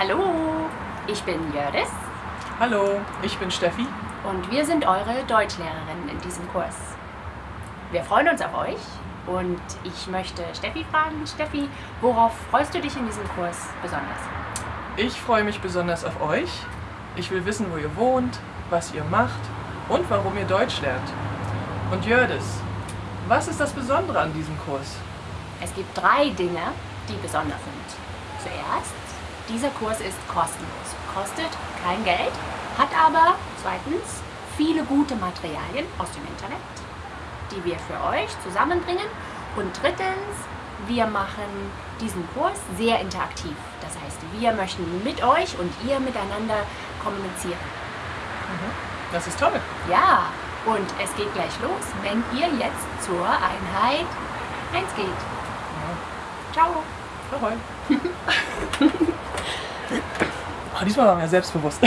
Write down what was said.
Hallo, ich bin Jördis. Hallo, ich bin Steffi. Und wir sind eure Deutschlehrerin in diesem Kurs. Wir freuen uns auf euch und ich möchte Steffi fragen, Steffi, worauf freust du dich in diesem Kurs besonders? Ich freue mich besonders auf euch. Ich will wissen, wo ihr wohnt, was ihr macht und warum ihr Deutsch lernt. Und Jördis, was ist das Besondere an diesem Kurs? Es gibt drei Dinge, die besonders sind. Zuerst, dieser Kurs ist kostenlos, kostet kein Geld, hat aber zweitens viele gute Materialien aus dem Internet, die wir für euch zusammenbringen. Und drittens, wir machen diesen Kurs sehr interaktiv. Das heißt, wir möchten mit euch und ihr miteinander kommunizieren. Das ist toll. Ja, und es geht gleich los, wenn ihr jetzt zur Einheit 1 geht. Ciao. Ahoi. diesmal waren wir selbstbewusst.